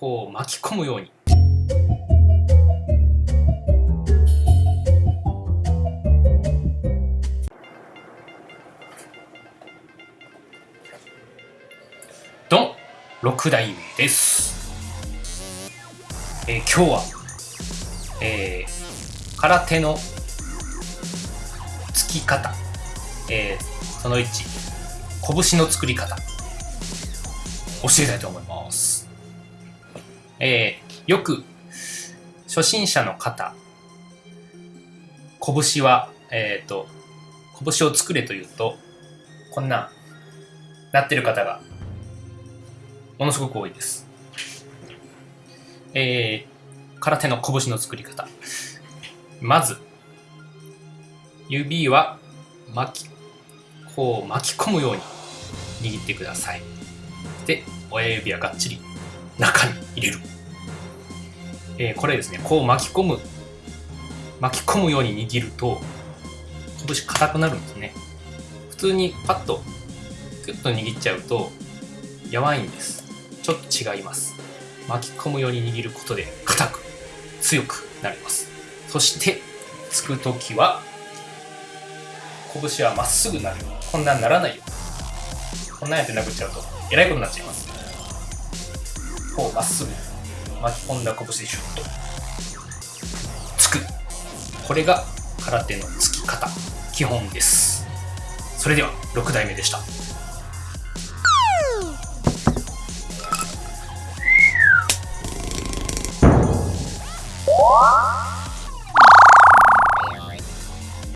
こう巻き込むように。ドン！6代目です、えー今日は、えー空手のつき方、えーその1拳の作り方。教えたいと思います、えーよく初心者の方拳はえっ、と拳を作れというとこんななってる方がものすごく多いです。えー、空手の拳の作り方。まず、指は巻き、こう巻き込むように握ってください。で、親指はがっちり中に入れる。えーこれですね、こう巻き込む、巻き込むように握ると、拳硬くなるんですね。普通にパッと、グッと握っちゃうと、やばいんです。ちょっと違います。巻き込むように握ることで硬く強くなります。そして、つくときは、拳はまっすぐなる。こんなんならないように。こんなんやって殴っちゃうと、えらいことになっちゃいます。こう、まっすぐ巻き込んだ拳でシュッとつく。これが空手のつき方、基本です。それでは、6代目でした。